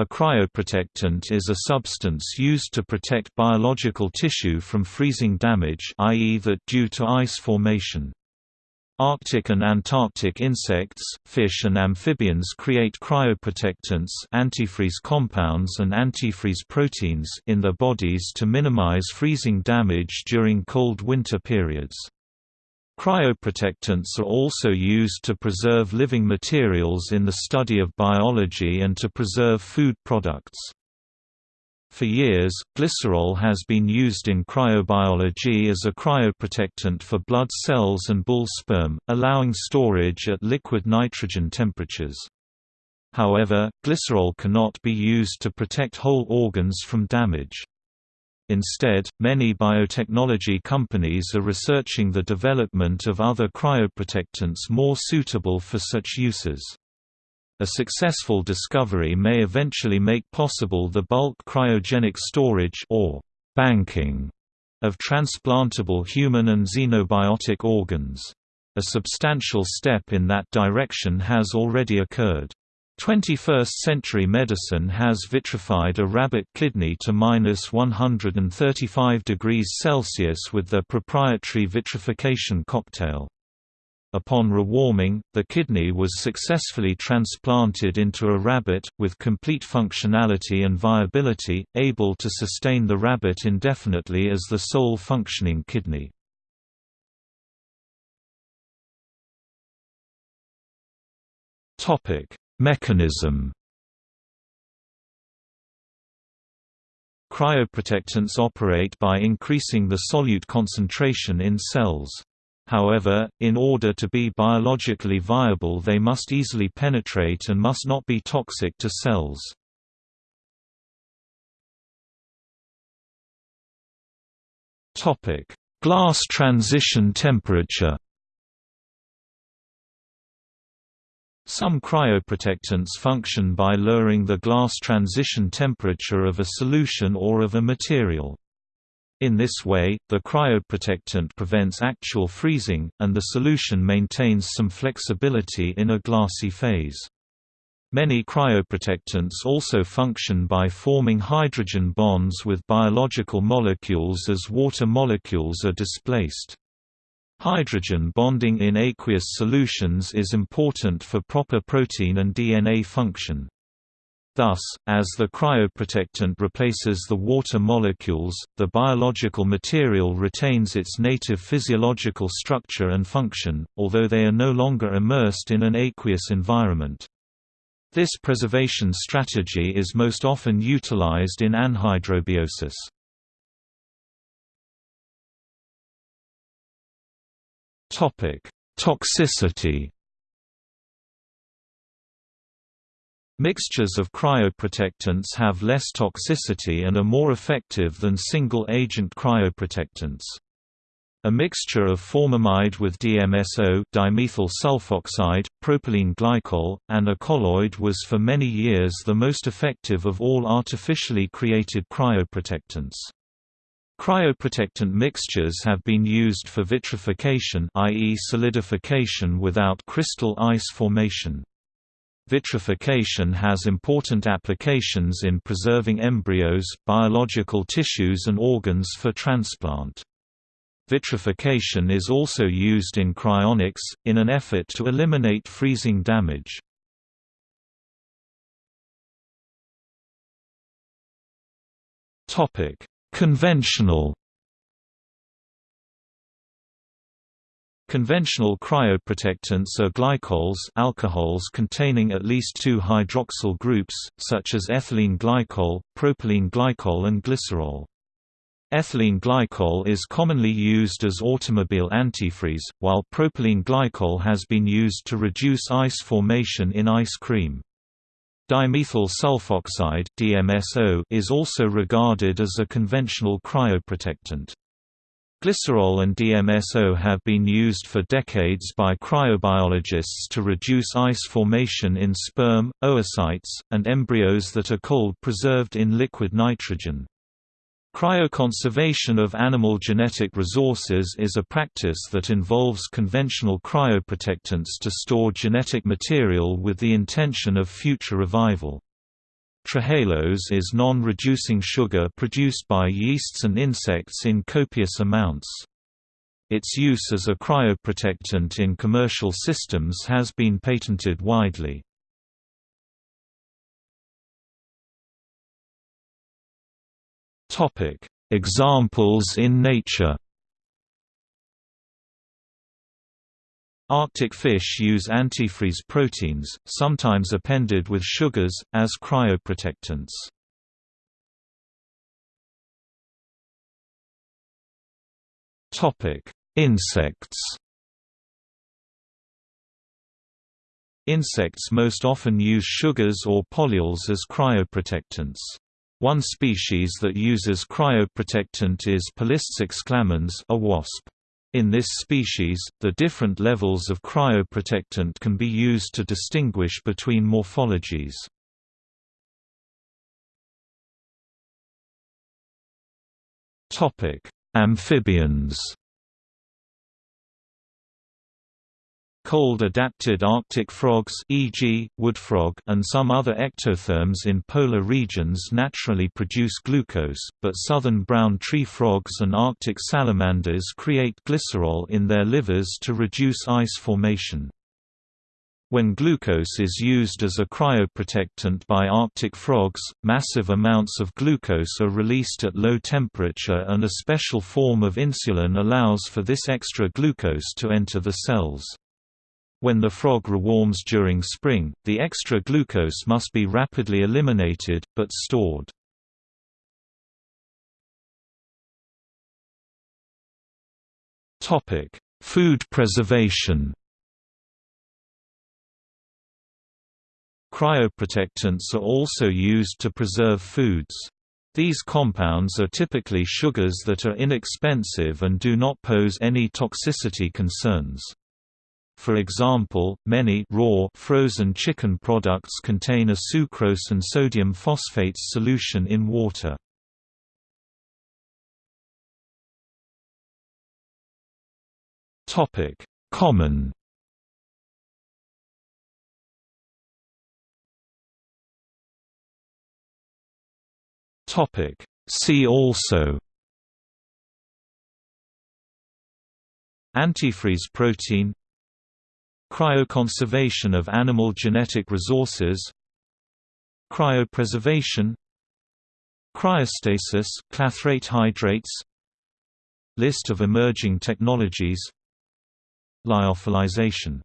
A cryoprotectant is a substance used to protect biological tissue from freezing damage i.e. that due to ice formation. Arctic and Antarctic insects, fish and amphibians create cryoprotectants antifreeze compounds and antifreeze proteins in their bodies to minimize freezing damage during cold winter periods. Cryoprotectants are also used to preserve living materials in the study of biology and to preserve food products. For years, glycerol has been used in cryobiology as a cryoprotectant for blood cells and bull sperm, allowing storage at liquid nitrogen temperatures. However, glycerol cannot be used to protect whole organs from damage. Instead, many biotechnology companies are researching the development of other cryoprotectants more suitable for such uses. A successful discovery may eventually make possible the bulk cryogenic storage or banking of transplantable human and xenobiotic organs. A substantial step in that direction has already occurred. 21st-century medicine has vitrified a rabbit kidney to minus 135 degrees Celsius with their proprietary vitrification cocktail. Upon rewarming, the kidney was successfully transplanted into a rabbit, with complete functionality and viability, able to sustain the rabbit indefinitely as the sole functioning kidney. Topic Mechanism Cryoprotectants operate by increasing the solute concentration in cells. However, in order to be biologically viable they must easily penetrate and must not be toxic to cells. Glass transition temperature Some cryoprotectants function by lowering the glass transition temperature of a solution or of a material. In this way, the cryoprotectant prevents actual freezing, and the solution maintains some flexibility in a glassy phase. Many cryoprotectants also function by forming hydrogen bonds with biological molecules as water molecules are displaced. Hydrogen bonding in aqueous solutions is important for proper protein and DNA function. Thus, as the cryoprotectant replaces the water molecules, the biological material retains its native physiological structure and function, although they are no longer immersed in an aqueous environment. This preservation strategy is most often utilized in anhydrobiosis. Topic: Toxicity. Mixtures of cryoprotectants have less toxicity and are more effective than single-agent cryoprotectants. A mixture of formamide with DMSO dimethyl sulfoxide, propylene glycol, and a colloid was for many years the most effective of all artificially created cryoprotectants. Cryoprotectant mixtures have been used for vitrification i.e. solidification without crystal ice formation. Vitrification has important applications in preserving embryos, biological tissues and organs for transplant. Vitrification is also used in cryonics, in an effort to eliminate freezing damage. Topic Conventional Conventional cryoprotectants are glycols alcohols containing at least two hydroxyl groups, such as ethylene glycol, propylene glycol and glycerol. Ethylene glycol is commonly used as automobile antifreeze, while propylene glycol has been used to reduce ice formation in ice cream. Dimethyl sulfoxide DMSO is also regarded as a conventional cryoprotectant. Glycerol and DMSO have been used for decades by cryobiologists to reduce ice formation in sperm, oocytes, and embryos that are cold preserved in liquid nitrogen. Cryoconservation of animal genetic resources is a practice that involves conventional cryoprotectants to store genetic material with the intention of future revival. Trehalose is non-reducing sugar produced by yeasts and insects in copious amounts. Its use as a cryoprotectant in commercial systems has been patented widely. Examples in nature Arctic fish use antifreeze proteins, sometimes appended with sugars, as cryoprotectants. Topic: Insects Insects most often use sugars or polyols as cryoprotectants. One species that uses cryoprotectant is Polistes exclamans a wasp. In this species, the different levels of cryoprotectant can be used to distinguish between morphologies. Amphibians Cold-adapted Arctic frogs e.g., woodfrog and some other ectotherms in polar regions naturally produce glucose, but southern brown tree frogs and Arctic salamanders create glycerol in their livers to reduce ice formation. When glucose is used as a cryoprotectant by Arctic frogs, massive amounts of glucose are released at low temperature and a special form of insulin allows for this extra glucose to enter the cells. When the frog rewarms during spring, the extra glucose must be rapidly eliminated, but stored. Food preservation Cryoprotectants are also used to preserve foods. These compounds are typically sugars that are inexpensive and do not pose any toxicity concerns. For example, many raw frozen chicken products contain a sucrose and sodium phosphates solution in water. Topic: Common. Topic See also. Antifreeze protein Cryoconservation of animal genetic resources Cryopreservation Cryostasis clathrate hydrates List of emerging technologies Lyophilization